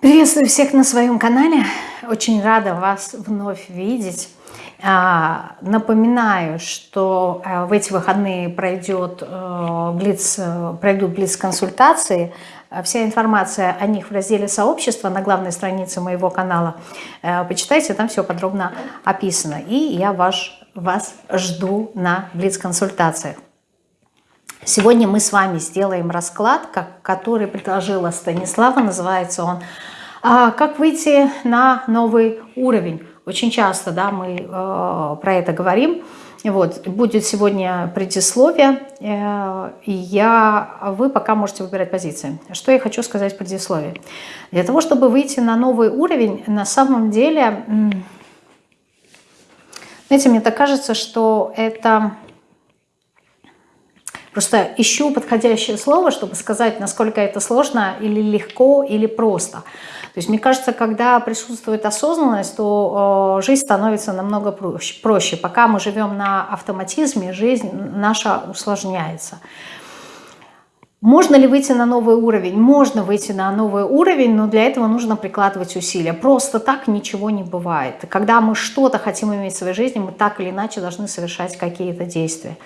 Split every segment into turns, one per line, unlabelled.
Приветствую всех на своем канале. Очень рада вас вновь видеть. А, напоминаю, что э, в эти выходные пройдет э, блиц, э, пройдут блиц-консультации. Вся информация о них в разделе «Сообщество» на главной странице моего канала. Почитайте, там все подробно описано. И я вас, вас жду на блиц-консультациях. Сегодня мы с вами сделаем расклад, который предложила Станислава, называется он а как выйти на новый уровень? Очень часто да, мы э, про это говорим. Вот, будет сегодня предисловие, э, и я, вы пока можете выбирать позиции. Что я хочу сказать в предисловии? Для того, чтобы выйти на новый уровень, на самом деле, знаете, мне так кажется, что это... Просто ищу подходящее слово, чтобы сказать, насколько это сложно или легко, или просто. То есть мне кажется, когда присутствует осознанность, то э, жизнь становится намного проще. проще. Пока мы живем на автоматизме, жизнь наша усложняется. Можно ли выйти на новый уровень? Можно выйти на новый уровень, но для этого нужно прикладывать усилия. Просто так ничего не бывает. Когда мы что-то хотим иметь в своей жизни, мы так или иначе должны совершать какие-то действия.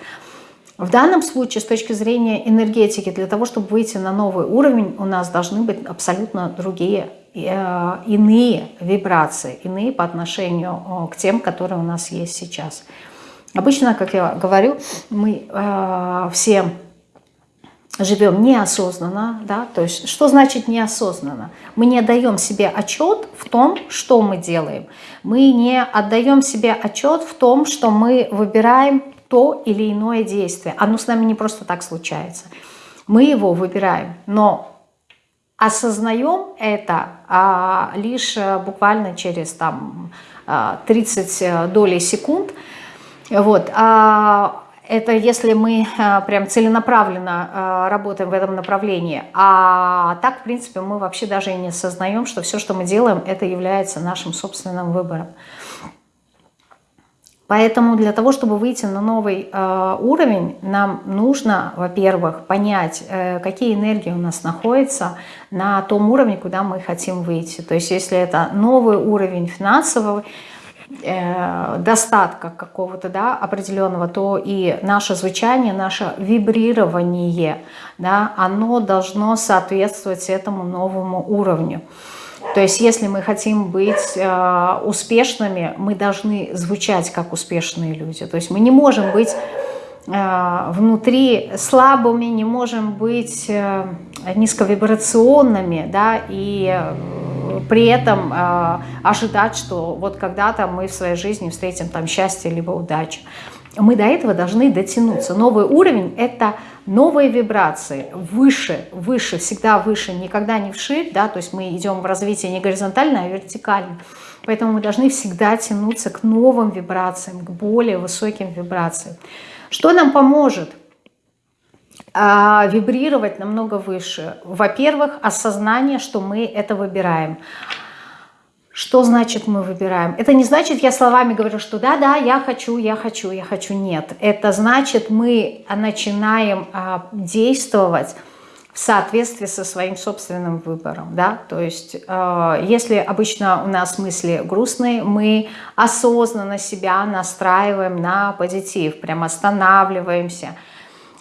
В данном случае, с точки зрения энергетики, для того, чтобы выйти на новый уровень, у нас должны быть абсолютно другие Э, иные вибрации, иные по отношению к тем, которые у нас есть сейчас. Обычно, как я говорю, мы э, все живем неосознанно, да, то есть что значит неосознанно? Мы не отдаем себе отчет в том, что мы делаем. Мы не отдаем себе отчет в том, что мы выбираем то или иное действие. Оно с нами не просто так случается. Мы его выбираем, но осознаем это а, лишь э, буквально через там 30 а, э, долей секунд. Вот. А это если мы прям целенаправленно работаем в этом направлении. А так, в принципе, мы вообще даже и не осознаем, что все, что мы делаем, это является нашим собственным выбором. Поэтому для того, чтобы выйти на новый э, уровень, нам нужно, во-первых, понять, э, какие энергии у нас находятся на том уровне, куда мы хотим выйти. То есть если это новый уровень финансового э, достатка какого-то да, определенного, то и наше звучание, наше вибрирование, да, оно должно соответствовать этому новому уровню. То есть если мы хотим быть э, успешными, мы должны звучать как успешные люди. То есть мы не можем быть э, внутри слабыми, не можем быть э, низковибрационными, да, и э, при этом э, ожидать, что вот когда-то мы в своей жизни встретим там счастье либо удачу. Мы до этого должны дотянуться. Новый уровень – это новые вибрации, выше, выше, всегда выше, никогда не вширь, да, то есть мы идем в развитие не горизонтально, а вертикально. Поэтому мы должны всегда тянуться к новым вибрациям, к более высоким вибрациям. Что нам поможет? А, вибрировать намного выше. Во-первых, осознание, что мы это выбираем. Что значит мы выбираем? Это не значит, я словами говорю, что да-да, я хочу, я хочу, я хочу. Нет. Это значит, мы начинаем а, действовать в соответствии со своим собственным выбором. Да? То есть, э, если обычно у нас мысли грустные, мы осознанно себя настраиваем на позитив, прям останавливаемся –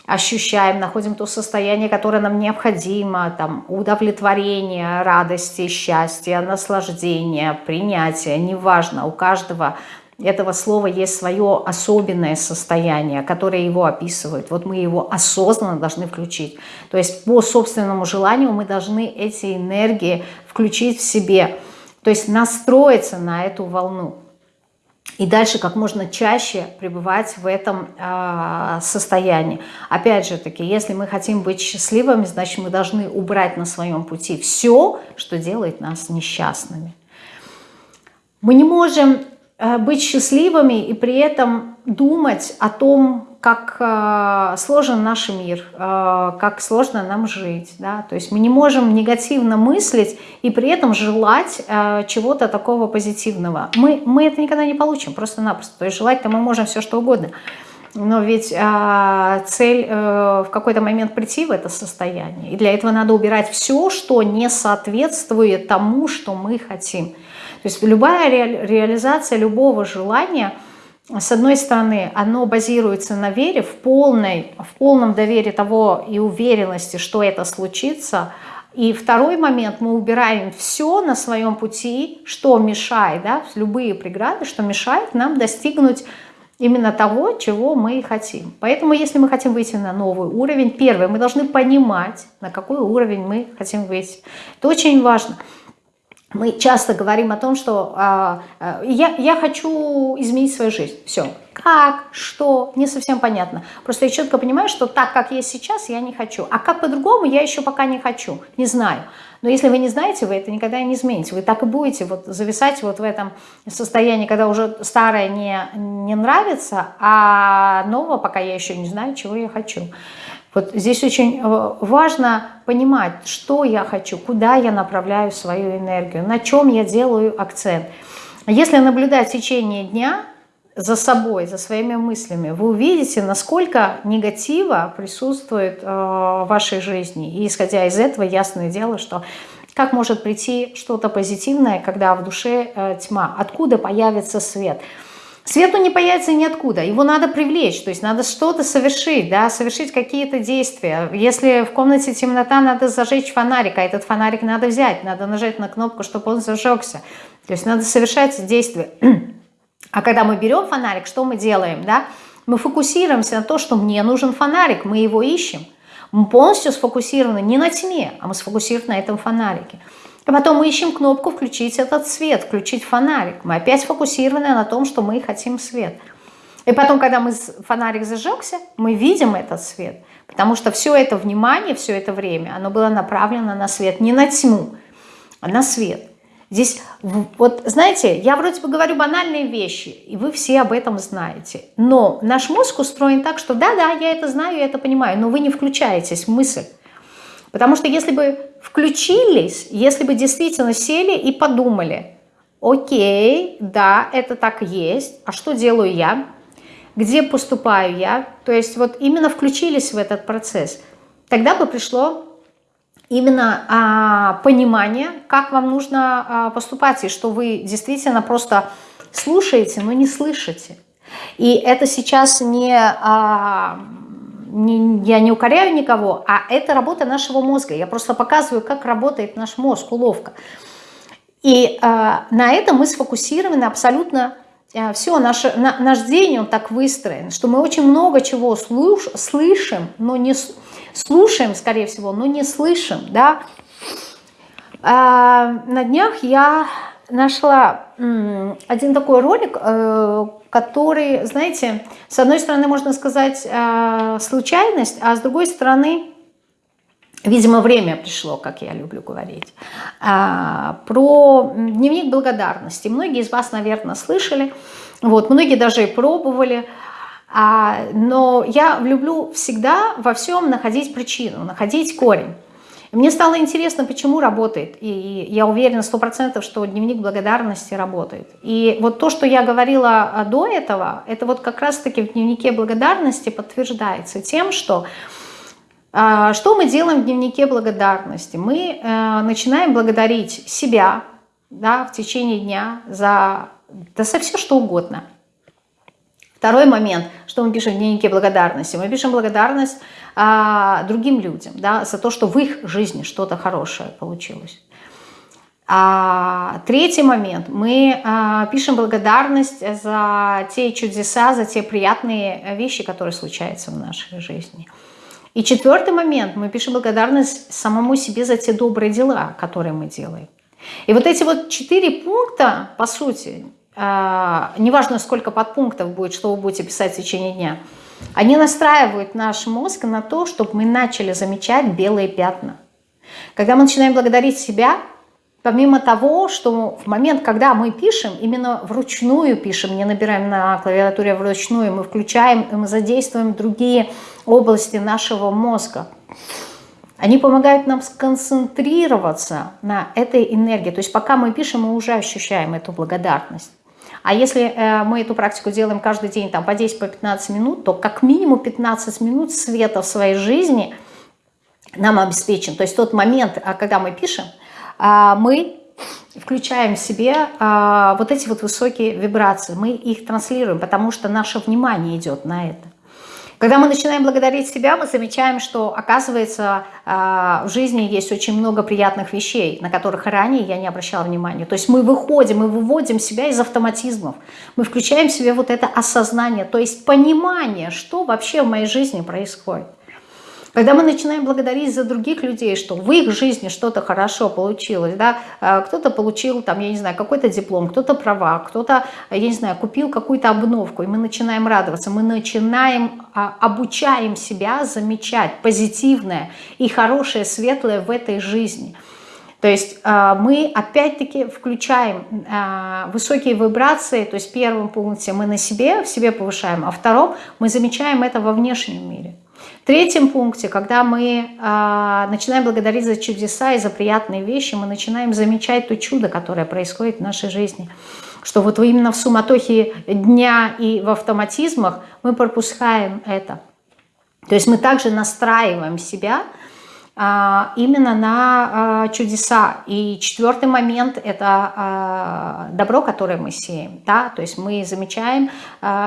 ощущаем, находим то состояние, которое нам необходимо, там, удовлетворение, радости, счастья, наслаждения, принятия, неважно, у каждого этого слова есть свое особенное состояние, которое его описывает. Вот мы его осознанно должны включить. То есть по собственному желанию мы должны эти энергии включить в себе, то есть настроиться на эту волну и дальше как можно чаще пребывать в этом э, состоянии. Опять же таки, если мы хотим быть счастливыми, значит мы должны убрать на своем пути все, что делает нас несчастными. Мы не можем быть счастливыми и при этом думать о том, как э, сложен наш мир, э, как сложно нам жить. Да? То есть мы не можем негативно мыслить и при этом желать э, чего-то такого позитивного. Мы, мы это никогда не получим, просто-напросто. То есть желать-то мы можем все что угодно. но ведь цель в какой-то момент прийти в это состояние. И для этого надо убирать все, что не соответствует тому, что мы хотим. То есть любая ре, реализация любого желания, с одной стороны, оно базируется на вере, в, полной, в полном доверии того и уверенности, что это случится. И второй момент, мы убираем все на своем пути, что мешает, да, любые преграды, что мешает нам достигнуть именно того, чего мы хотим. Поэтому, если мы хотим выйти на новый уровень, первое, мы должны понимать, на какой уровень мы хотим выйти. Это очень важно. Мы часто говорим о том, что а, а, я, я хочу изменить свою жизнь. Все. Как, что, не совсем понятно. Просто я четко понимаю, что так, как есть сейчас, я не хочу. А как по-другому, я еще пока не хочу, не знаю. Но если вы не знаете, вы это никогда не измените. Вы так и будете вот зависать вот в этом состоянии, когда уже старое не, не нравится, а нового пока я еще не знаю, чего я хочу. Вот здесь очень э, важно понимать, что я хочу, куда я направляю свою энергию, на чем я делаю акцент. Если наблюдать течение дня за собой, за своими мыслями, вы увидите, насколько негатива присутствует э, в вашей жизни. И исходя из этого, ясное дело, что как может прийти что-то позитивное, когда в душе э, тьма? Откуда появится? Свет он не появится ниоткуда, его надо привлечь, то есть надо что-то совершить, да, совершить какие-то действия. Если в комнате темнота, надо зажечь фонарик, а этот фонарик надо взять, надо нажать на кнопку, чтобы он зажегся. То есть надо совершать действия. А когда мы берем фонарик, что мы делаем? Да? Мы фокусируемся на то, что мне нужен фонарик, мы его ищем. Мы полностью сфокусированы не на тьме, а мы сфокусированы на этом фонарике. И потом мы ищем кнопку «Включить этот свет», «Включить фонарик». Мы опять сфокусированы на том, что мы хотим свет. И потом, когда мы, фонарик зажегся, мы видим этот свет. Потому что все это внимание, все это время, оно было направлено на свет, не на тьму, а на свет. Здесь, вот знаете, я вроде бы говорю банальные вещи, и вы все об этом знаете. Но наш мозг устроен так, что да-да, я это знаю, я это понимаю, но вы не включаетесь в мысль. Потому что если бы включились, если бы действительно сели и подумали, окей, да, это так есть, а что делаю я? Где поступаю я? То есть вот именно включились в этот процесс. Тогда бы пришло именно а, понимание, как вам нужно а, поступать, и что вы действительно просто слушаете, но не слышите. И это сейчас не, а, я не укоряю никого, а это работа нашего мозга. Я просто показываю, как работает наш мозг, уловка. И а, на этом мы сфокусированы абсолютно а, все, наш, на, наш день он так выстроен, что мы очень много чего слуш, слышим, но не слушаем, скорее всего, но не слышим, да. А, на днях я нашла один такой ролик, э, который, знаете, с одной стороны, можно сказать, э, случайность, а с другой стороны, видимо, время пришло, как я люблю говорить, а, про дневник благодарности. Многие из вас, наверное, слышали, вот, многие даже и пробовали, а, но я люблю всегда во всем находить причину, находить корень. Мне стало интересно, почему работает, и я уверена сто процентов, что дневник благодарности работает. И вот то, что я говорила а, до этого, это вот как раз-таки в дневнике благодарности подтверждается тем, что а, что мы делаем в дневнике благодарности? Мы э, начинаем благодарить себя да, в течение дня за, да, за все, что угодно – Второй момент, что мы пишем в дневнике благодарности. Мы пишем благодарность а, другим людям да, за то, что в их жизни что-то хорошее получилось. А, третий момент. Мы а, пишем благодарность за те чудеса, за те приятные вещи, которые случаются в нашей жизни. И четвертый момент. Мы пишем благодарность самому себе за те добрые дела, которые мы делаем. И вот эти вот четыре пункта, по сути, неважно сколько подпунктов будет, что вы будете писать в течение дня, они настраивают наш мозг на то, чтобы мы начали замечать белые пятна. Когда мы начинаем благодарить себя, помимо того, что в момент, когда мы пишем, именно вручную пишем, не набираем на клавиатуре вручную, мы включаем, мы задействуем другие области нашего мозга. Они помогают нам сконцентрироваться на этой энергии. То есть пока мы пишем, мы уже ощущаем эту благодарность. А если э, мы эту практику делаем каждый день там, по 10-15 по минут, то как минимум 15 минут света в своей жизни нам обеспечен. То есть тот момент, а, когда мы пишем, а, мы включаем в себе а, вот эти вот высокие вибрации, мы их транслируем, потому что наше внимание идет на это. Когда мы начинаем благодарить себя, мы замечаем, что, оказывается, в жизни есть очень много приятных вещей, на которых ранее я не обращала внимания. То есть мы выходим, мы выводим себя из автоматизмов, мы включаем в себе вот это осознание, то есть понимание, что вообще в моей жизни происходит. Когда мы начинаем благодарить за других людей, что в их жизни что-то хорошо получилось, да, а, кто-то получил там, я не знаю, какой-то диплом, кто-то права, кто-то, я не знаю, купил какую-то обновку, и мы начинаем радоваться, мы начинаем, а, обучаем себя замечать позитивное и хорошее, светлое в этой жизни. То есть а, мы опять-таки включаем высокие вибрации, то есть в первом пункте мы на себе, в себе повышаем, а в втором мы замечаем это во внешнем мире. В третьем пункте, когда мы э, начинаем благодарить за чудеса и за приятные вещи, мы начинаем замечать то чудо, которое происходит в нашей жизни. Что вот именно в суматохе дня и в автоматизмах мы пропускаем это. То есть мы также настраиваем себя именно на а, чудеса. И четвертый момент – это а, добро, которое мы сеем. Да? То есть мы замечаем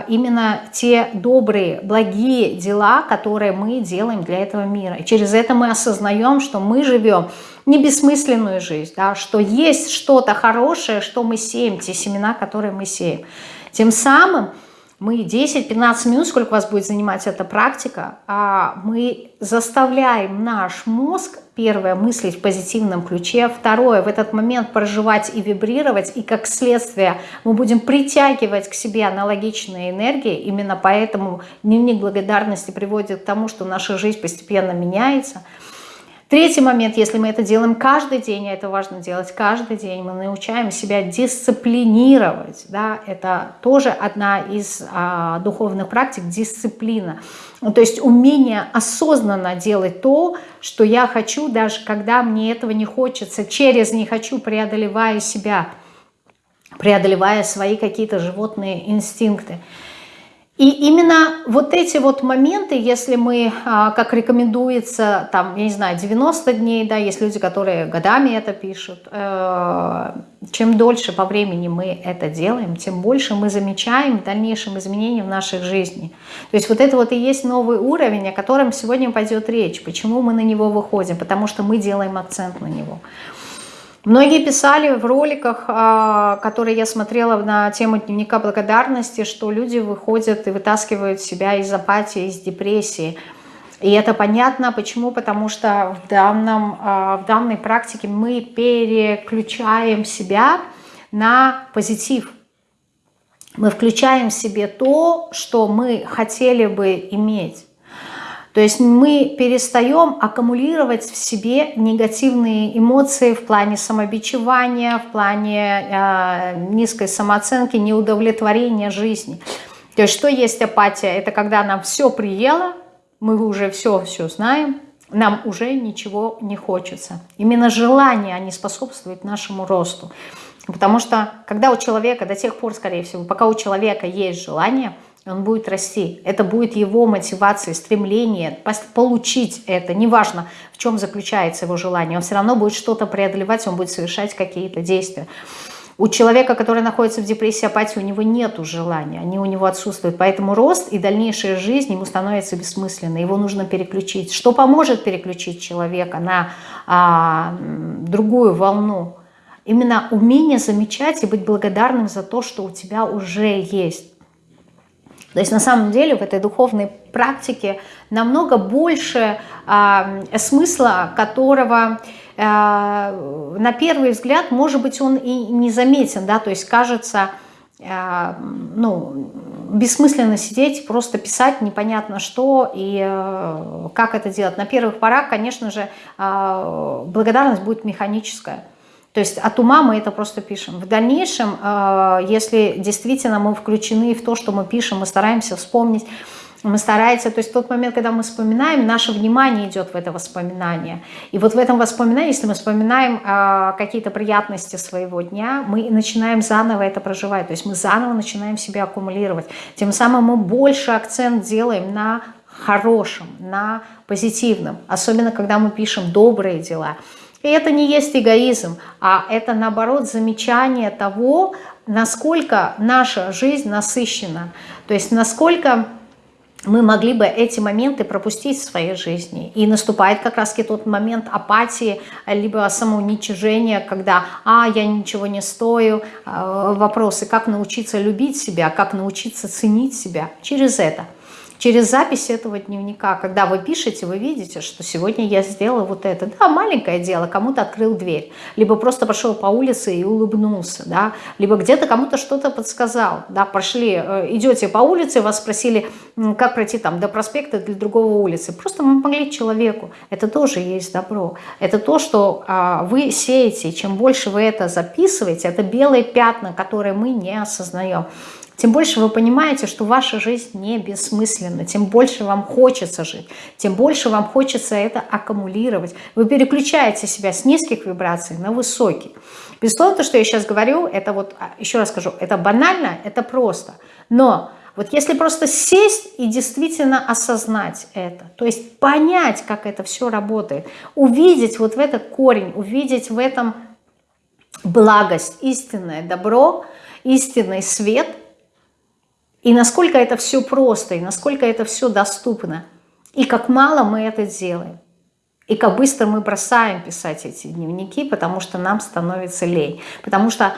именно те добрые, благие дела, которые мы делаем для этого мира. И через это мы осознаем, что мы живем не бессмысленную жизнь, да? что есть что-то хорошее, что мы сеем, те семена, которые мы сеем. Тем самым мы 10-15 минут, сколько вас будет занимать эта практика, а мы заставляем наш мозг, первое, мыслить в позитивном ключе, второе, в этот момент проживать и вибрировать, и как следствие мы будем притягивать к себе аналогичные энергии, именно поэтому дневник благодарности приводит к тому, что наша жизнь постепенно меняется – Третий момент, если мы это делаем каждый день, а это важно делать каждый день, мы научаем себя дисциплинировать. Да? Это тоже одна из а, духовных практик, дисциплина. Ну, то есть умение осознанно делать то, что я хочу, даже когда мне этого не хочется, через «не хочу» преодолевая себя, преодолевая свои какие-то животные инстинкты. И именно вот эти вот моменты, если мы, а, как рекомендуется, там, я не знаю, 90 дней, да, есть люди, которые годами это пишут, э, чем дольше по времени мы это делаем, тем больше мы замечаем дальнейшим изменениям в нашей жизни. То есть вот это вот и есть новый уровень, о котором сегодня пойдет речь. Почему мы на него выходим? Потому что мы делаем акцент на него. Многие писали в роликах, а, которые я смотрела на тему дневника благодарности, что люди выходят и вытаскивают себя из апатии, из депрессии. И это понятно, почему? Потому что в, данном, а, в данной практике мы переключаем себя на позитив. Мы включаем в себе то, что мы хотели бы иметь. То есть мы перестаем аккумулировать в себе негативные эмоции в плане самобичевания, в плане э, низкой самооценки, неудовлетворения жизни. То есть что есть апатия? Это когда нам все приело, мы уже все-все знаем, нам уже ничего не хочется. Именно желание, они способствуют нашему росту. Потому что когда у человека, до тех пор, скорее всего, пока у человека есть желание – он будет расти. Это будет его мотивация, стремление получить это. Неважно, в чем заключается его желание. Он все равно будет что-то преодолевать, он будет совершать какие-то действия. У человека, который находится в депрессии, апатии, у него нет желания, они у него отсутствуют. Поэтому рост и дальнейшая жизнь ему становится бессмысленной. Его нужно переключить. Что поможет переключить человека на а, другую волну? Именно умение замечать и быть благодарным за то, что у тебя уже есть. То есть на самом деле в этой духовной практике намного больше э, смысла, которого э, на первый взгляд, может быть, он и не заметен, да, то есть кажется, э, ну, бессмысленно сидеть, просто писать непонятно что и э, как это делать. На первых порах, конечно же, э, благодарность будет механическая. То есть от ума мы это просто пишем. В дальнейшем, э, если действительно мы включены в то, что мы пишем, мы стараемся вспомнить мы стараемся, то есть тот момент, когда мы вспоминаем, наше внимание идет в это воспоминание. И вот в этом воспоминании, если мы вспоминаем э, какие-то приятности своего дня, мы начинаем заново это проживать, то есть мы заново начинаем себя аккумулировать. Тем самым мы больше акцент делаем на хорошем, на позитивном, особенно когда мы пишем добрые дела. И это не есть эгоизм, а это наоборот замечание того, насколько наша жизнь насыщена, то есть насколько мы могли бы эти моменты пропустить в своей жизни. И наступает как раз тот момент апатии, либо самоуничижения, когда «а, я ничего не стою», а, вопросы, как научиться любить себя, как научиться ценить себя через это – через запись этого дневника, когда вы пишете, вы видите, что сегодня я сделала вот это. Да, маленькое дело, кому-то открыл дверь, либо просто пошел по улице и улыбнулся, да, либо где-то кому-то что-то подсказал, да, пошли, э, идете по улице, вас спросили, как пройти там до проспекта для другого улицы. Просто мы помогли человеку. Это тоже есть добро. Это то, что а, вы сеете. Чем больше вы это записываете, это белые пятна, которые мы не осознаем тем больше вы понимаете, что ваша жизнь не бессмысленна, тем больше вам хочется жить, тем больше вам хочется это аккумулировать. Вы переключаете себя с низких вибраций на высокие. Безусловно, то, что я сейчас говорю, это вот, а, еще раз скажу, это банально, это просто. Но вот если просто сесть и действительно осознать это, то есть понять, как это все работает, увидеть вот в этот корень, увидеть в этом благость, истинное добро, истинный свет – и насколько это все просто, и насколько это все доступно. И как мало мы это делаем. И как быстро мы бросаем писать эти дневники, потому что нам становится лень. Потому что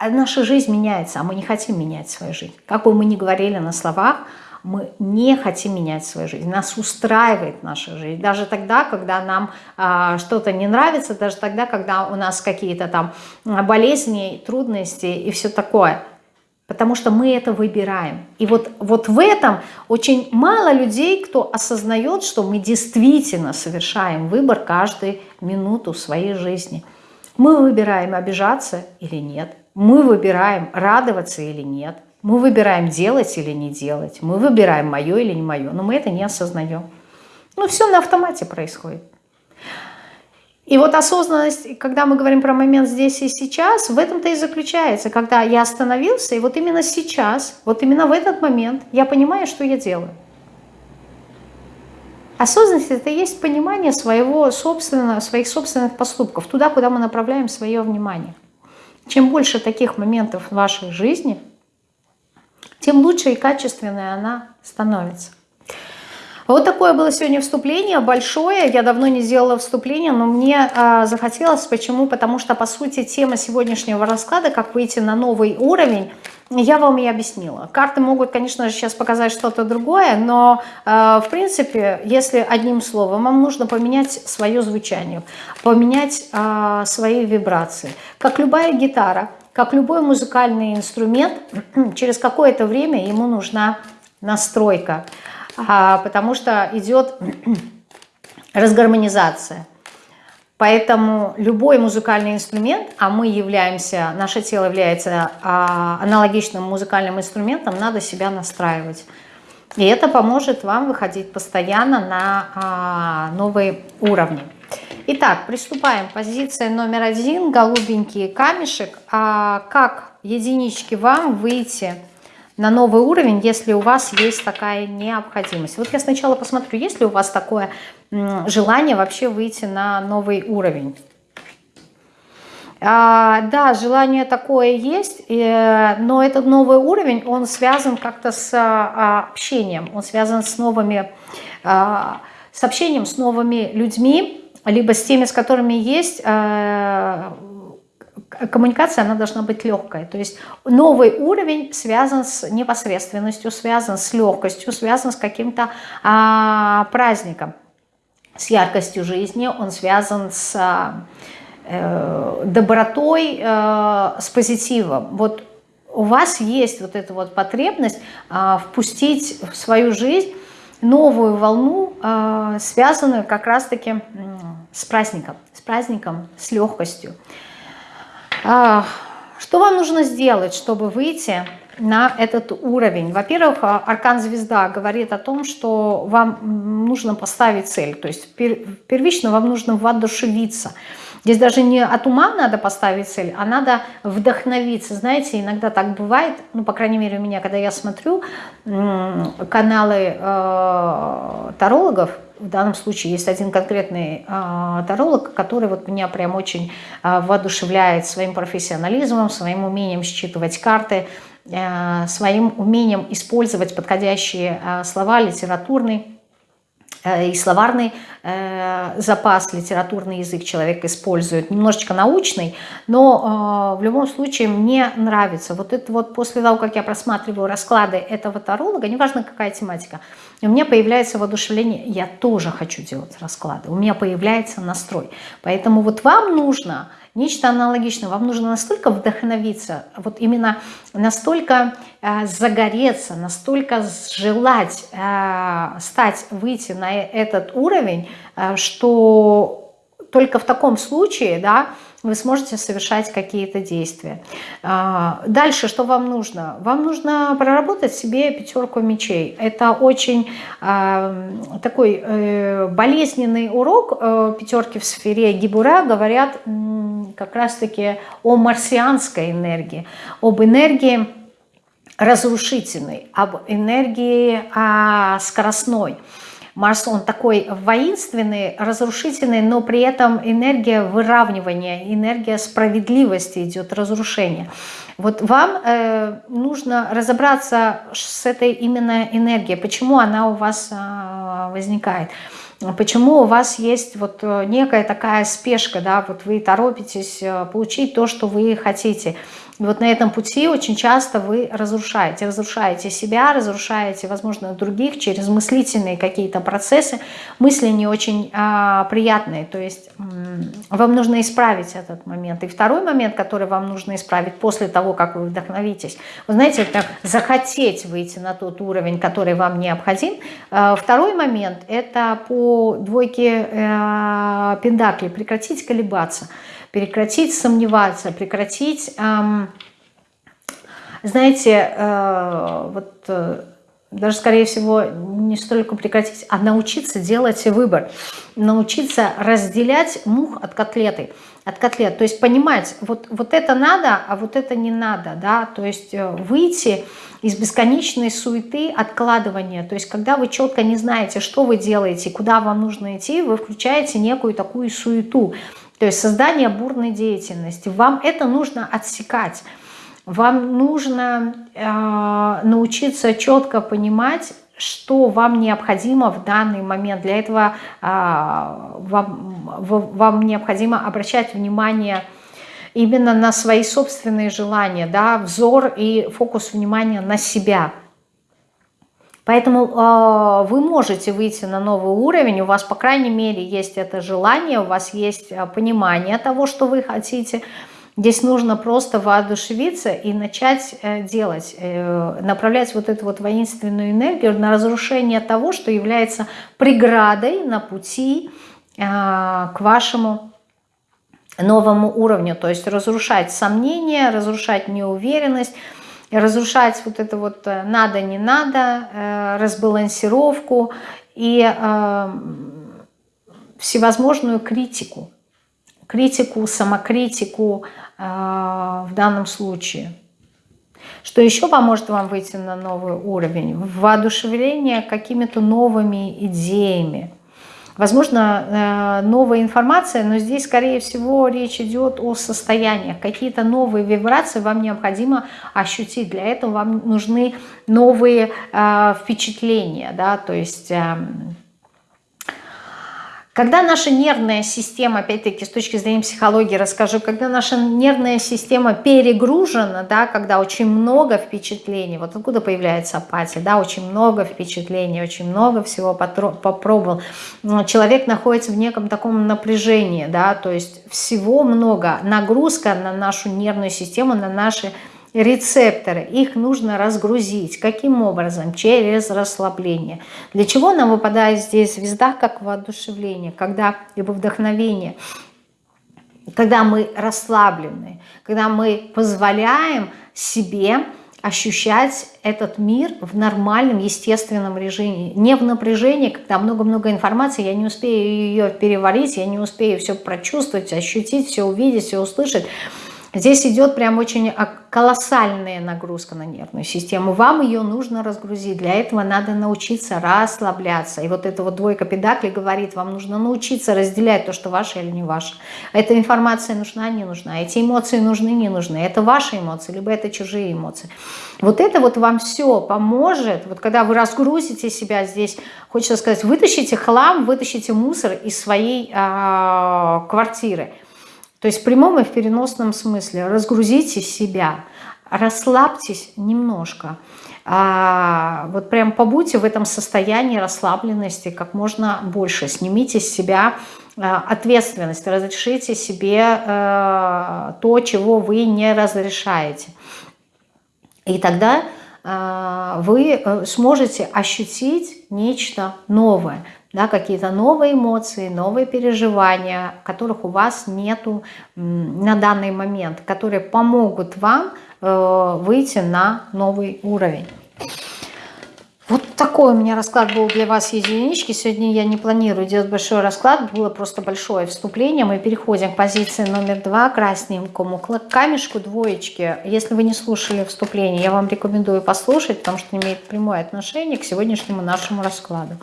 наша жизнь меняется, а мы не хотим менять свою жизнь. Как бы мы ни говорили на словах, мы не хотим менять свою жизнь. Нас устраивает наша жизнь. Даже тогда, когда нам а, что-то не нравится, даже тогда, когда у нас какие-то там болезни, трудности и все такое – Потому что мы это выбираем. И вот, вот в этом очень мало людей, кто осознает, что мы действительно совершаем выбор каждую минуту своей жизни. Мы выбираем обижаться или нет. Мы выбираем радоваться или нет. Мы выбираем делать или не делать. Мы выбираем мое или не мое. Но мы это не осознаем. Ну, все на автомате происходит. И вот осознанность, когда мы говорим про момент здесь и сейчас, в этом-то и заключается, когда я остановился, и вот именно сейчас, вот именно в этот момент я понимаю, что я делаю. Осознанность – это и есть понимание своего собственного, своих собственных поступков, туда, куда мы направляем свое внимание. Чем больше таких моментов в вашей жизни, тем лучше и качественнее она становится. Вот такое было сегодня вступление большое. Я давно не сделала вступление, но мне э, захотелось. Почему? Потому что, по сути, тема сегодняшнего расклада, как выйти на новый уровень, я вам и объяснила. Карты могут, конечно же, сейчас показать что-то другое, но, э, в принципе, если одним словом, вам нужно поменять свое звучание, поменять э, свои вибрации. Как любая гитара, как любой музыкальный инструмент, через какое-то время ему нужна настройка потому что идет разгармонизация. Поэтому любой музыкальный инструмент, а мы являемся, наше тело является а, аналогичным музыкальным инструментом, надо себя настраивать. И это поможет вам выходить постоянно на а, новые уровни. Итак, приступаем. Позиция номер один, голубенький камешек. А как единички вам выйти на новый уровень, если у вас есть такая необходимость. Вот я сначала посмотрю, есть ли у вас такое желание вообще выйти на новый уровень. А, да, желание такое есть, э, но этот новый уровень, он связан как-то с а, общением, он связан с новыми, а, с общением с новыми людьми, либо с теми, с которыми есть э, коммуникация, она должна быть легкой. То есть новый уровень связан с непосредственностью, связан с легкостью, связан с каким-то а, праздником, с яркостью жизни, он связан с а, э, добротой, э, с позитивом. Вот у вас есть вот эта вот потребность э, впустить в свою жизнь новую волну, э, связанную как раз-таки с праздником, с праздником, с легкостью. Что вам нужно сделать, чтобы выйти на этот уровень? Во-первых, аркан звезда говорит о том, что вам нужно поставить цель. То есть первично вам нужно воодушевиться. Здесь даже не от ума надо поставить цель, а надо вдохновиться. Знаете, иногда так бывает, ну, по крайней мере, у меня, когда я смотрю каналы э, тарологов, в данном случае есть один конкретный э, таролог, который вот меня прям очень э, воодушевляет своим профессионализмом, своим умением считывать карты, э, своим умением использовать подходящие э, слова, литературный и словарный э, запас, литературный язык человек использует, немножечко научный, но э, в любом случае мне нравится. Вот это вот после того, как я просматриваю расклады этого таролога, неважно какая тематика, у меня появляется воодушевление, я тоже хочу делать расклады, у меня появляется настрой. Поэтому вот вам нужно нечто аналогичное. Вам нужно настолько вдохновиться, вот именно настолько э, загореться, настолько желать э, стать, выйти на этот уровень, э, что только в таком случае, да, вы сможете совершать какие-то действия. А, дальше, что вам нужно? Вам нужно проработать себе пятерку мечей. Это очень а, такой э, болезненный урок. Э, пятерки в сфере Гибура говорят как раз-таки о марсианской энергии, об энергии разрушительной, об энергии а, скоростной. Марс, он такой воинственный, разрушительный, но при этом энергия выравнивания, энергия справедливости идет, разрушение. Вот вам э, нужно разобраться с этой именно энергией, почему она у вас э, возникает. Почему у вас есть вот э, некая такая спешка, да, вот вы торопитесь э, получить то, что вы хотите – вот на этом пути очень часто вы разрушаете. Разрушаете себя, разрушаете, возможно, других через мыслительные какие-то процессы. Мысли не очень а, приятные. То есть вам нужно исправить этот момент. И второй момент, который вам нужно исправить после того, как вы вдохновитесь. Вы знаете, это захотеть выйти на тот уровень, который вам необходим. А, второй момент – это по двойке э, пендакли прекратить колебаться прекратить сомневаться, прекратить, эм, знаете, э, вот э, даже, скорее всего, не столько прекратить, а научиться делать выбор, научиться разделять мух от котлеты, от котлет, то есть понимать, вот, вот это надо, а вот это не надо, да, то есть э, выйти из бесконечной суеты откладывания, то есть когда вы четко не знаете, что вы делаете, куда вам нужно идти, вы включаете некую такую суету, то есть создание бурной деятельности. Вам это нужно отсекать. Вам нужно э, научиться четко понимать, что вам необходимо в данный момент. Для этого э, вам, вам необходимо обращать внимание именно на свои собственные желания, да, взор и фокус внимания на себя – Поэтому э, вы можете выйти на новый уровень, у вас, по крайней мере, есть это желание, у вас есть а, понимание того, что вы хотите. Здесь нужно просто воодушевиться и начать э, делать, э, направлять вот эту вот воинственную энергию на разрушение того, что является преградой на пути э, к вашему новому уровню. То есть разрушать сомнения, разрушать неуверенность, разрушать вот это вот э, надо, не надо, э, разбалансировку и э, всевозможную критику, критику, самокритику в данном случае. Что еще поможет вам выйти на новый уровень? Воодушевление какими-то новыми идеями, Возможно, э, новая информация, но здесь, скорее всего, речь идет о состояниях. Какие-то новые вибрации вам необходимо ощутить. Для этого вам нужны новые э, впечатления. Да? То есть эм, когда наша нервная система, опять-таки с точки зрения психологии расскажу, когда наша нервная система перегружена, да, когда очень много впечатлений, вот откуда появляется апатия, да, очень много впечатлений, очень много всего попробовал, человек находится в неком таком напряжении, да, то есть всего много, нагрузка на нашу нервную систему, на наши рецепторы, их нужно разгрузить. Каким образом? Через расслабление. Для чего нам выпадает здесь звезда как воодушевление, когда, либо вдохновение? когда мы расслаблены, когда мы позволяем себе ощущать этот мир в нормальном, естественном режиме. Не в напряжении, когда много-много информации, я не успею ее переварить, я не успею все прочувствовать, ощутить, все увидеть, все услышать. Здесь идет прям очень колоссальная нагрузка на нервную систему. Вам ее нужно разгрузить. Для этого надо научиться расслабляться. И вот эта вот двойка педаклей говорит, вам нужно научиться разделять то, что ваше или не ваше. Эта информация нужна, не нужна. Эти эмоции нужны, не нужны. Это ваши эмоции, либо это чужие эмоции. Вот это вот вам все поможет. Вот когда вы разгрузите себя здесь, хочется сказать, вытащите хлам, вытащите мусор из своей э, квартиры – то есть в прямом и в переносном смысле разгрузите себя, расслабьтесь немножко. А, вот прям побудьте в этом состоянии расслабленности как можно больше. Снимите с себя а, ответственность, разрешите себе а, то, чего вы не разрешаете. И тогда а, вы э, сможете ощутить нечто новое да, какие-то новые эмоции, новые переживания, которых у вас нету на данный момент, которые помогут вам э, выйти на новый уровень. Вот такой у меня расклад был для вас, единички. Сегодня я не планирую делать большой расклад, было просто большое вступление. Мы переходим к позиции номер два, красненькому камешку двоечки. Если вы не слушали вступление, я вам рекомендую послушать, потому что имеет прямое отношение к сегодняшнему нашему раскладу.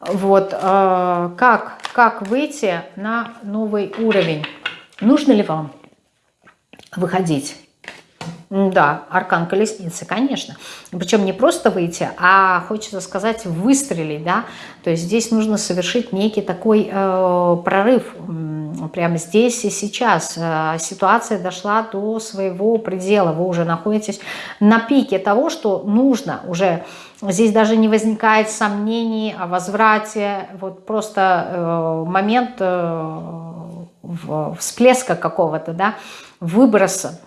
Вот, э, как, как выйти на новый уровень? Нужно ли вам выходить? Да, аркан колесницы, конечно. Причем не просто выйти, а хочется сказать выстрелить, да. То есть здесь нужно совершить некий такой э, прорыв. Прямо здесь и сейчас э, ситуация дошла до своего предела. Вы уже находитесь на пике того, что нужно уже Здесь даже не возникает сомнений о возврате. Вот просто э, момент э, всплеска какого-то, да, выброса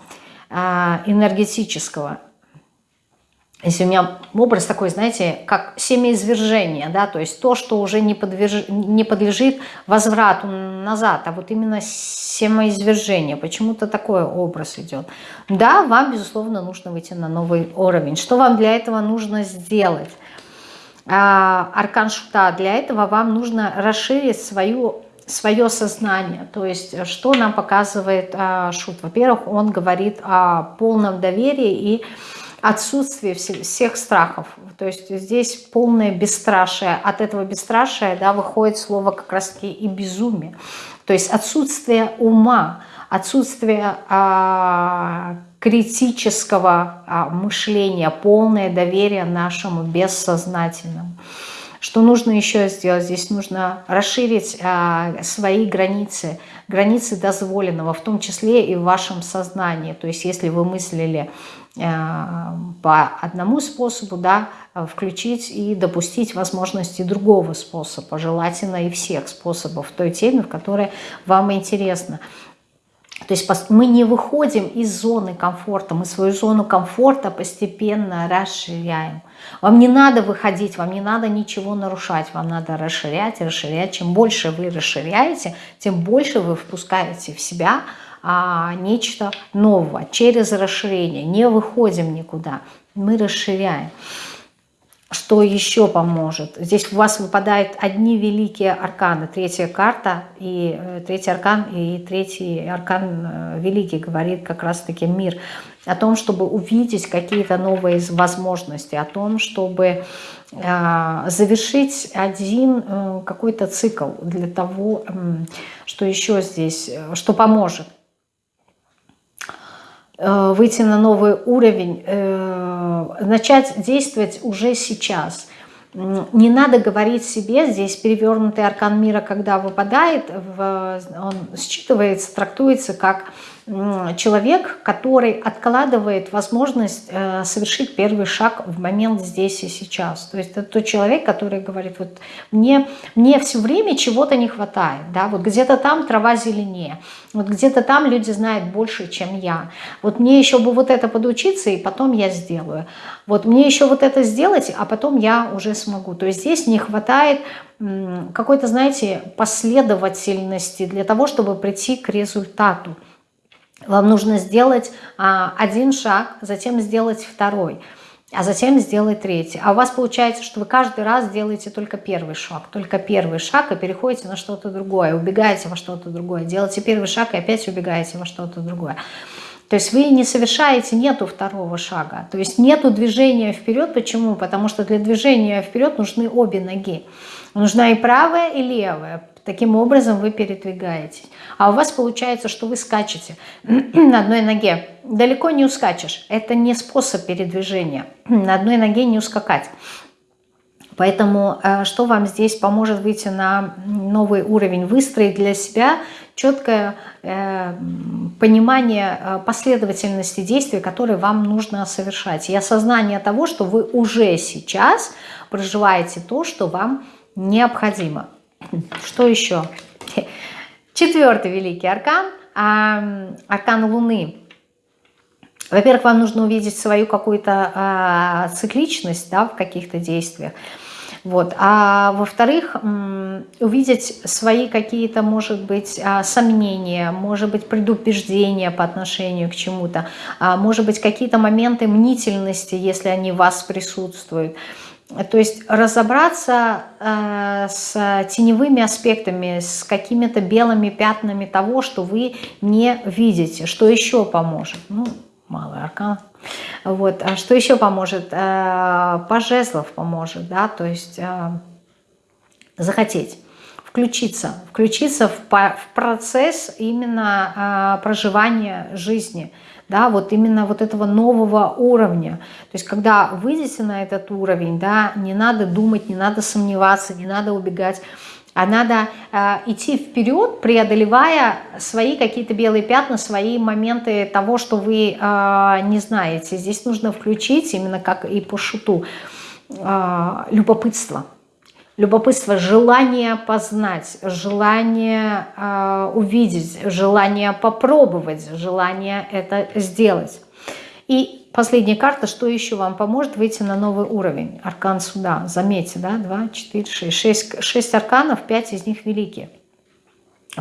энергетического. Если у меня образ такой, знаете, как семяизвержение, да, то есть то, что уже не, подверж... не подлежит возврату назад, а вот именно семяизвержение, почему-то такой образ идет. Да, вам, безусловно, нужно выйти на новый уровень. Что вам для этого нужно сделать? А, аркан Шута, для этого вам нужно расширить свою свое сознание. То есть, что нам показывает а, Шут? Во-первых, он говорит о полном доверии и отсутствие всех страхов. То есть здесь полное бесстрашие. От этого бесстрашия да, выходит слово как раз таки и безумие. То есть отсутствие ума, отсутствие а, критического а, мышления, полное доверие нашему бессознательному. Что нужно еще сделать? Здесь нужно расширить а, свои границы, границы дозволенного, в том числе и в вашем сознании. То есть если вы мыслили Э, по одному способу, да, включить и допустить возможности другого способа, желательно и всех способов той теме, в которой вам интересно. То есть мы не выходим из зоны комфорта, мы свою зону комфорта постепенно расширяем. Вам не надо выходить, вам не надо ничего нарушать, вам надо расширять, расширять. Чем больше вы расширяете, тем больше вы впускаете в себя а, нечто нового, через расширение. Не выходим никуда, мы расширяем. Что еще поможет? Здесь у вас выпадают одни великие арканы. Третья карта, и э, третий аркан, и третий аркан э, великий говорит как раз-таки мир. О том, чтобы увидеть какие-то новые возможности, о том, чтобы э, завершить один э, какой-то цикл для того, э, что еще здесь, что поможет. Э, выйти на новый уровень, начать действовать уже сейчас. Не надо говорить себе, здесь перевернутый аркан мира, когда выпадает, он считывается, трактуется как человек, который откладывает возможность э, совершить первый шаг в момент здесь и сейчас. То есть это тот человек, который говорит, вот мне, мне все время чего-то не хватает, да, вот где-то там трава зеленее, вот где-то там люди знают больше, чем я. Вот мне еще бы вот это подучиться, и потом я сделаю. Вот мне еще вот это сделать, а потом я уже смогу. То есть здесь не хватает какой-то, знаете, последовательности для того, чтобы прийти к результату. Вам нужно сделать а, один шаг, затем сделать второй, а затем сделать третий. А у вас получается, что вы каждый раз делаете только первый шаг, только первый шаг и переходите на что-то другое, убегаете во что-то другое, делаете первый шаг и опять убегаете во что-то другое. То есть вы не совершаете, нету второго шага. То есть нету движения вперед. Почему? Потому что для движения вперед нужны обе ноги. Нужна и правая, и левая. Таким образом вы передвигаетесь. А у вас получается, что вы скачете на одной ноге. Далеко не ускачешь. Это не способ передвижения. На одной ноге не ускакать. Поэтому э, что вам здесь поможет выйти на новый уровень? Выстроить для себя четкое э, понимание э, последовательности действий, которые вам нужно совершать. И осознание того, что вы уже сейчас проживаете то, что вам необходимо. Что еще? Четвертый великий аркан, аркан Луны. Во-первых, вам нужно увидеть свою какую-то а, цикличность да, в каких-то действиях. Вот. А во-вторых, увидеть свои какие-то, может быть, а, сомнения, может быть, предубеждения по отношению к чему-то, а, может быть, какие-то моменты мнительности, если они в вас присутствуют. То есть разобраться э, с теневыми аспектами, с какими-то белыми пятнами того, что вы не видите. Что еще поможет? Ну, малый аркан. Вот. А что еще поможет? Э, по поможет, да, то есть э, захотеть включиться, включиться в, в процесс именно э, проживания жизни, да, вот именно вот этого нового уровня. То есть когда выйдете на этот уровень, да, не надо думать, не надо сомневаться, не надо убегать а надо э, идти вперед, преодолевая свои какие-то белые пятна, свои моменты того, что вы э, не знаете. Здесь нужно включить, именно как и по шуту, э, любопытство. Любопытство, желание познать, желание э, увидеть, желание попробовать, желание это сделать. И Последняя карта, что еще вам поможет выйти на новый уровень? Аркан суда. Заметьте, да, 2, 4, 6. 6, 6 арканов, 5 из них великие.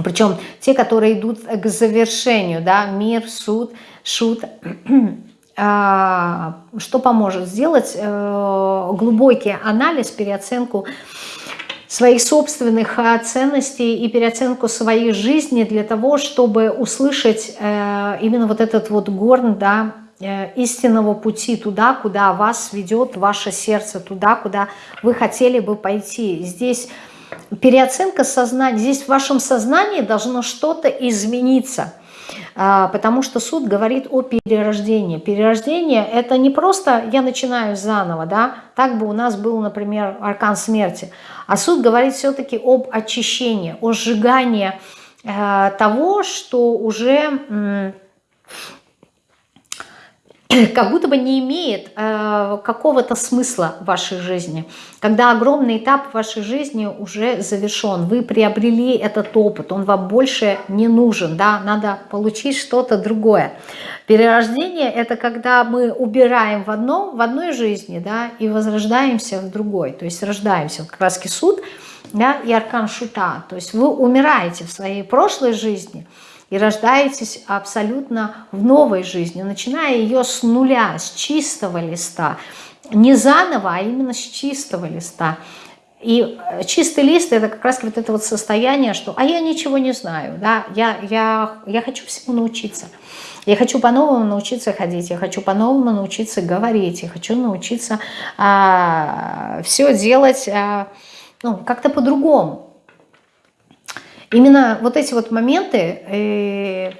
Причем те, которые идут к завершению, да, мир, суд, шут. А, что поможет? Сделать э, глубокий анализ, переоценку своих собственных а, ценностей и переоценку своей жизни для того, чтобы услышать э, именно вот этот вот горн, да, Э, истинного пути туда, куда вас ведет ваше сердце, туда, куда вы хотели бы пойти. Здесь переоценка сознания, здесь в вашем сознании должно что-то измениться, потому что суд говорит о перерождении. Перерождение – это не просто «я начинаю заново», да, так бы у нас был, например, аркан смерти, а суд говорит все-таки об очищении, о сжигании э, того, что уже как будто бы не имеет э, какого-то смысла в вашей жизни. Когда огромный этап вашей жизни уже завершен, вы приобрели этот опыт, он вам больше не нужен, да, надо получить что-то другое. Перерождение – это когда мы убираем в, одном, в одной жизни да, и возрождаемся в другой, то есть рождаемся. Вот раз суд да, и аркан шута, то есть вы умираете в своей прошлой жизни – и рождаетесь абсолютно в новой жизни, начиная ее с нуля, с чистого листа. Не заново, а именно с чистого листа. И э, чистый лист – это как раз вот это вот состояние, что «а я ничего не знаю, да? я, я, я хочу всему научиться». Я хочу по-новому научиться ходить, я хочу по-новому научиться говорить, я хочу научиться а, все делать а, ну, как-то по-другому. Именно вот эти вот моменты, э,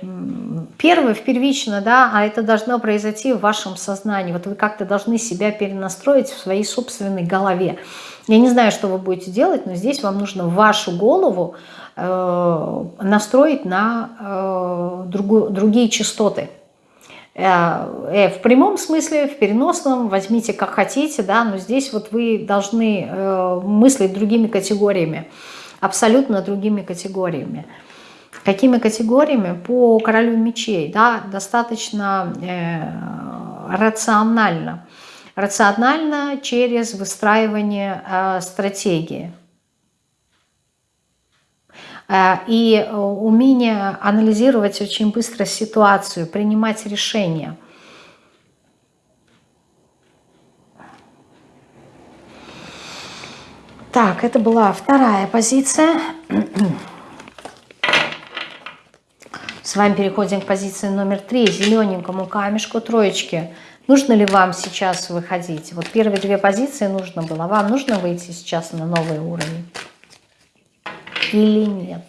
первое, первично, да, а это должно произойти в вашем сознании. Вот вы как-то должны себя перенастроить в своей собственной голове. Я не знаю, что вы будете делать, но здесь вам нужно вашу голову э, настроить на э, другие частоты. В прямом смысле, в переносном, возьмите как хотите, да, но здесь вот вы должны мыслить другими категориями абсолютно другими категориями. Какими категориями? По королю мечей, да, достаточно э, рационально. Рационально через выстраивание э, стратегии. э, и умение анализировать очень быстро ситуацию, принимать решения. Так, это была вторая позиция. С вами переходим к позиции номер три, зелененькому камешку троечки. Нужно ли вам сейчас выходить? Вот первые две позиции нужно было. Вам нужно выйти сейчас на новый уровень? Или нет?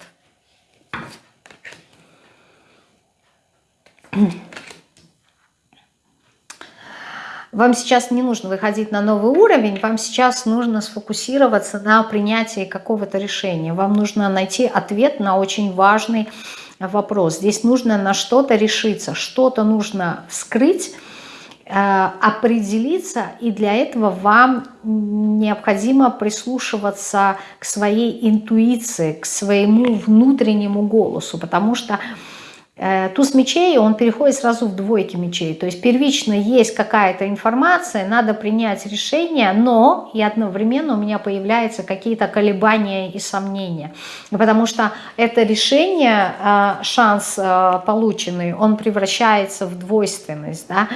Вам сейчас не нужно выходить на новый уровень, вам сейчас нужно сфокусироваться на принятии какого-то решения. Вам нужно найти ответ на очень важный вопрос. Здесь нужно на что-то решиться, что-то нужно вскрыть, э, определиться, и для этого вам необходимо прислушиваться к своей интуиции, к своему внутреннему голосу, потому что туз мечей, он переходит сразу в двойки мечей. То есть первично есть какая-то информация, надо принять решение, но и одновременно у меня появляются какие-то колебания и сомнения. Потому что это решение, э, шанс э, полученный, он превращается в двойственность. Да?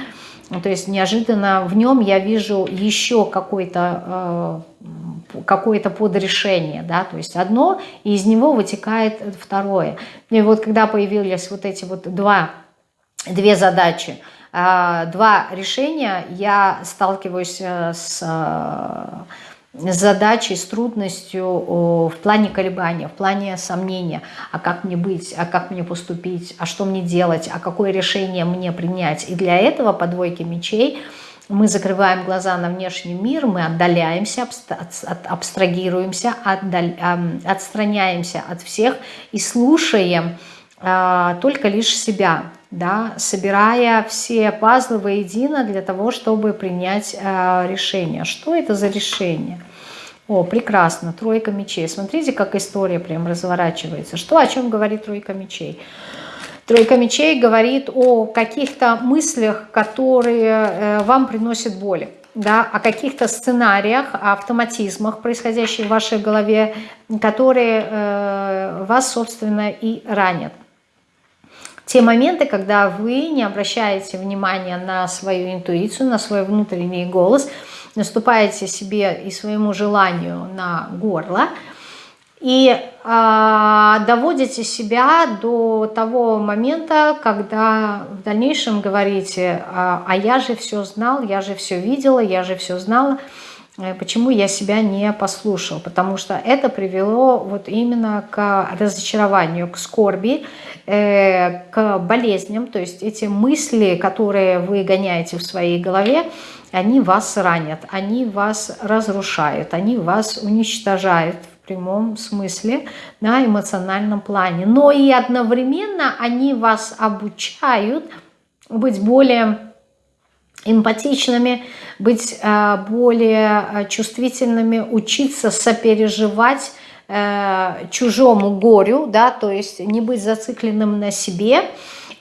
То есть неожиданно в нем я вижу еще какой-то какое-то подрешение, да, то есть одно, и из него вытекает второе. И вот когда появились вот эти вот два, две задачи, а, два решения, я сталкиваюсь э, с с задачей, с трудностью в плане колебания, в плане сомнения, а как мне быть, а как мне поступить, а что мне делать, а какое решение мне принять. И для этого по двойке мечей – мы закрываем глаза на внешний мир, мы отдаляемся, абстрагируемся, отстраняемся от всех и слушаем а, только лишь себя, да, собирая все пазлы воедино для того, чтобы принять а, решение. Что это за решение? О, прекрасно, тройка мечей. Смотрите, как история прям разворачивается. Что, о чем говорит? Тройка мечей говорит о каких-то мыслях, которые э, вам приносят боли. Да, о каких-то сценариях, о автоматизмах, происходящих в вашей голове, которые э, вас, собственно, и ранят. Те моменты, когда вы не обращаете внимания на свою интуицию, на свой внутренний голос, наступаете себе и своему желанию на горло – и э, доводите себя до того момента, когда в дальнейшем говорите, а, а я же все знал, я же все видела, я же все знала, э, почему я себя не послушал, потому что это привело вот именно к разочарованию, к скорби, э, к болезням, то есть эти мысли, которые вы гоняете в своей голове, они вас ранят, они вас разрушают, они вас уничтожают прямом смысле, на эмоциональном плане. Но и одновременно они вас обучают быть более эмпатичными, быть э, более э, чувствительными, учиться сопереживать э, чужому горю, да, то есть не быть зацикленным на себе,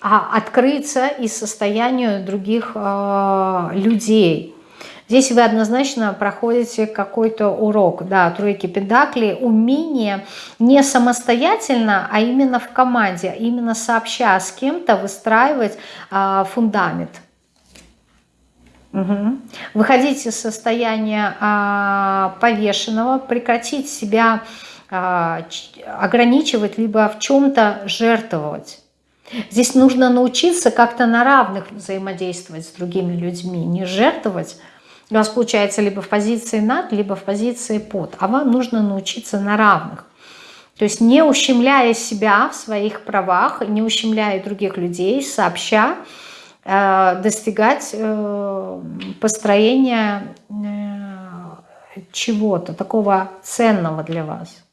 а открыться и состоянию других людей. Здесь вы однозначно проходите какой-то урок, да, тройки педакли, умение не самостоятельно, а именно в команде, именно сообща с кем-то выстраивать а, фундамент. Угу. Выходить из состояния а, повешенного, прекратить себя а, ограничивать, либо в чем-то жертвовать. Здесь нужно научиться как-то на равных взаимодействовать с другими людьми, не жертвовать, у вас получается либо в позиции над, либо в позиции под. А вам нужно научиться на равных. То есть не ущемляя себя в своих правах, не ущемляя других людей, сообща, э, достигать э, построения э, чего-то такого ценного для вас.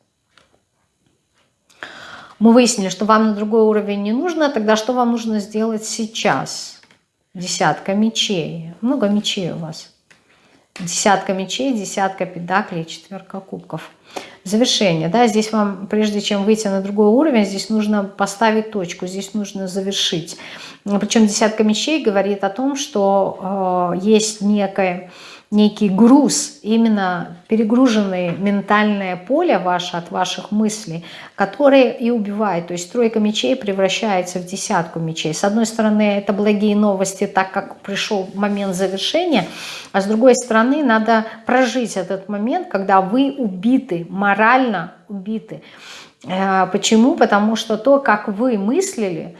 Мы выяснили, что вам на другой уровень не нужно, тогда что вам нужно сделать сейчас? Десятка мечей. Много мечей у вас. Десятка мечей, десятка педаклей, четверка кубков. Завершение. Да, здесь вам, прежде чем выйти на другой уровень, здесь нужно поставить точку, здесь нужно завершить. Причем десятка мечей говорит о том, что э, есть некое некий груз, именно перегруженное ментальное поле ваше от ваших мыслей, которые и убивают. То есть тройка мечей превращается в десятку мечей. С одной стороны, это благие новости, так как пришел момент завершения, а с другой стороны, надо прожить этот момент, когда вы убиты, морально убиты. Э, почему? Потому что то, как вы мыслили,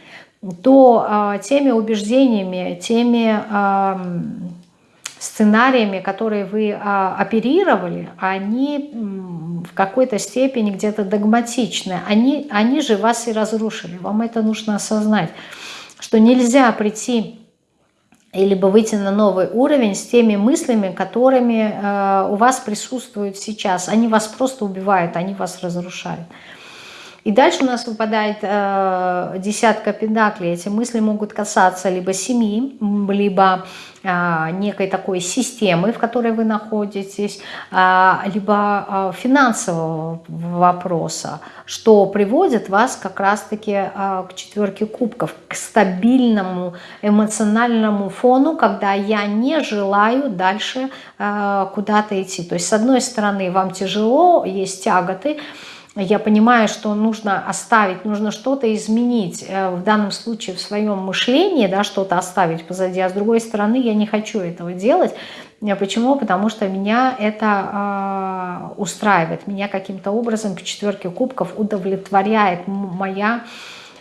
то а, теми убеждениями, теми сценариями, которые вы а, оперировали, они в какой-то степени где-то догматичны. Они, они же вас и разрушили. Вам это нужно осознать, что нельзя прийти либо выйти на новый уровень с теми мыслями, которыми э, у вас присутствуют сейчас. Они вас просто убивают, они вас разрушают. И дальше у нас выпадает э, десятка педаклей. Эти мысли могут касаться либо семьи, либо э, некой такой системы, в которой вы находитесь, э, либо э, финансового вопроса, что приводит вас как раз-таки э, к четверке кубков, к стабильному эмоциональному фону, когда я не желаю дальше э, куда-то идти. То есть, с одной стороны, вам тяжело, есть тяготы, я понимаю, что нужно оставить, нужно что-то изменить, э, в данном случае в своем мышлении, да, что-то оставить позади, а с другой стороны я не хочу этого делать. Э, почему? Потому что меня это э, устраивает, меня каким-то образом к четверке кубков удовлетворяет моя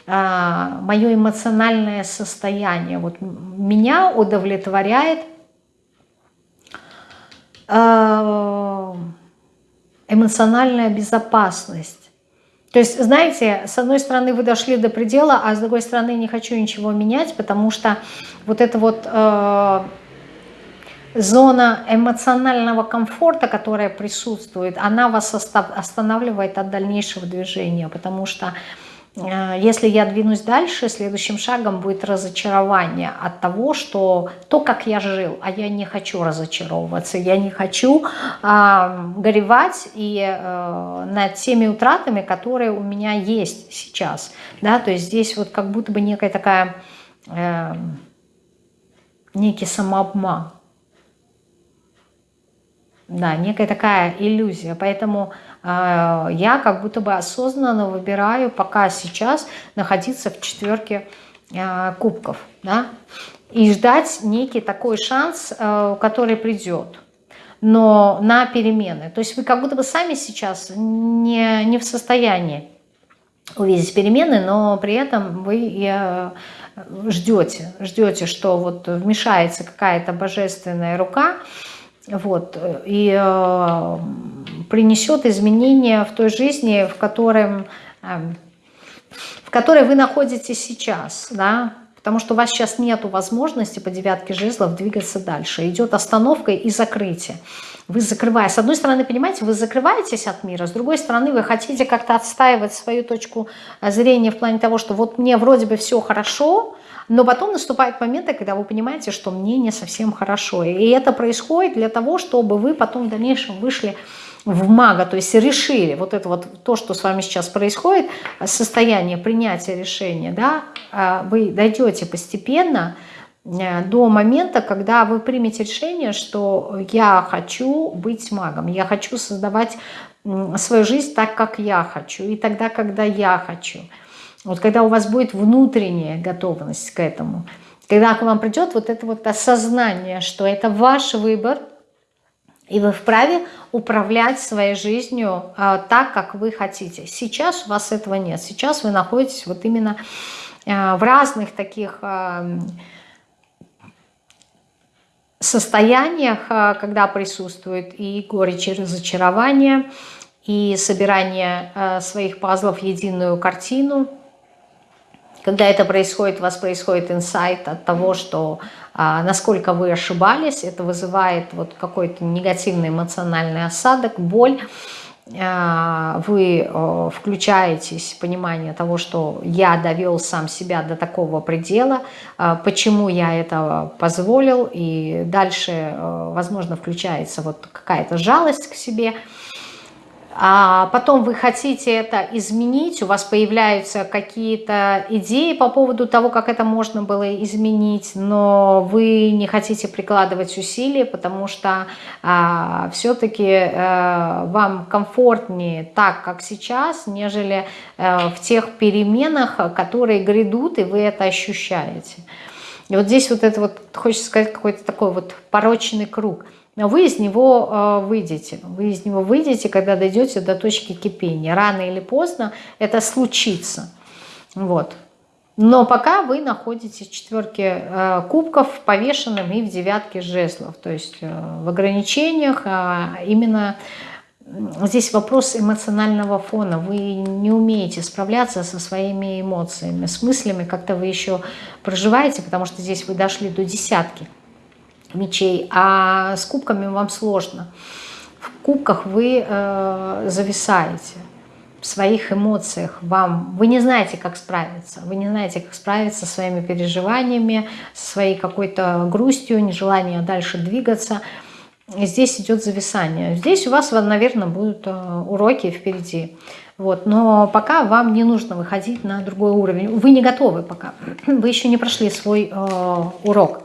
э, мое эмоциональное состояние. Вот меня удовлетворяет э, эмоциональная безопасность. То есть, знаете, с одной стороны вы дошли до предела, а с другой стороны не хочу ничего менять, потому что вот эта вот э, зона эмоционального комфорта, которая присутствует, она вас останавливает от дальнейшего движения, потому что если я двинусь дальше, следующим шагом будет разочарование от того, что то, как я жил, а я не хочу разочаровываться, я не хочу э, горевать и э, над теми утратами, которые у меня есть сейчас. Да? То есть здесь вот как будто бы некая такая, э, некий самообман. Да, некая такая иллюзия. Поэтому э, я как будто бы осознанно выбираю пока сейчас находиться в четверке э, кубков. Да? И ждать некий такой шанс, э, который придет. Но на перемены. То есть вы как будто бы сами сейчас не, не в состоянии увидеть перемены, но при этом вы э, ждете, ждете, что вот вмешается какая-то божественная рука, вот, и э, принесет изменения в той жизни, в, котором, э, в которой вы находитесь сейчас, да, потому что у вас сейчас нет возможности по девятке жезлов двигаться дальше. Идет остановка и закрытие. Вы закрываете. С одной стороны, понимаете, вы закрываетесь от мира, с другой стороны, вы хотите как-то отстаивать свою точку зрения в плане того, что вот мне вроде бы все хорошо, но потом наступают моменты, когда вы понимаете, что мне не совсем хорошо. И это происходит для того, чтобы вы потом в дальнейшем вышли в мага, то есть решили вот это вот то, что с вами сейчас происходит, состояние принятия решения, да, а, вы дойдете постепенно э, до момента, когда вы примете решение, что я хочу быть магом, я хочу создавать свою жизнь так, как я хочу, и тогда, когда я хочу. Вот когда у вас будет внутренняя готовность к этому, когда к вам придет вот это вот осознание, что это ваш выбор, и вы вправе управлять своей жизнью а, так, как вы хотите. Сейчас у вас этого нет. Сейчас вы находитесь вот именно а, в разных таких а, состояниях, а, когда присутствует и горечь, и разочарование, и собирание а, своих пазлов в единую картину – когда это происходит, у вас происходит инсайт от того, что а, насколько вы ошибались, это вызывает вот какой-то негативный эмоциональный осадок, боль. А, вы а, включаетесь в понимание того, что я довел сам себя до такого предела, а, почему я это позволил, и дальше, возможно, включается вот какая-то жалость к себе – а потом вы хотите это изменить, у вас появляются какие-то идеи по поводу того, как это можно было изменить, но вы не хотите прикладывать усилия, потому что а, все-таки а, э, вам комфортнее так, как сейчас, нежели а, в тех переменах, которые грядут, и вы это ощущаете. И вот здесь вот это вот, хочется сказать, какой-то такой вот порочный круг – но вы из него э, выйдете. Вы из него выйдете, когда дойдете до точки кипения. Рано или поздно это случится. Вот. Но пока вы находитесь в четверке э, кубков повешенным и в девятке жезлов. То есть э, в ограничениях а именно здесь вопрос эмоционального фона. Вы не умеете справляться со своими эмоциями, с мыслями. Как-то вы еще проживаете, потому что здесь вы дошли до десятки мечей, а с кубками вам сложно. В кубках вы э, зависаете в своих эмоциях. Вам, вы не знаете, как справиться. Вы не знаете, как справиться со своими переживаниями, со своей какой-то грустью, нежеланием дальше двигаться. И здесь идет зависание. Здесь у вас, наверное, будут э, уроки впереди. Вот. Но пока вам не нужно выходить на другой уровень. Вы не готовы пока. Вы еще не прошли свой э, урок.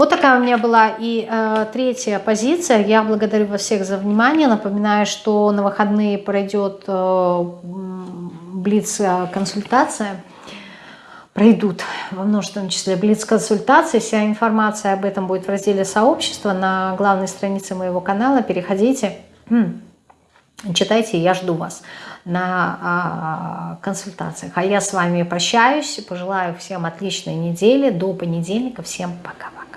Вот такая у меня была и э, третья позиция. Я благодарю вас всех за внимание. Напоминаю, что на выходные пройдет э, блиц-консультация. Пройдут во множественном числе блиц-консультации. Вся информация об этом будет в разделе сообщества на главной странице моего канала. Переходите, читайте, я жду вас на а, консультациях. А я с вами прощаюсь, пожелаю всем отличной недели, до понедельника, всем пока-пока.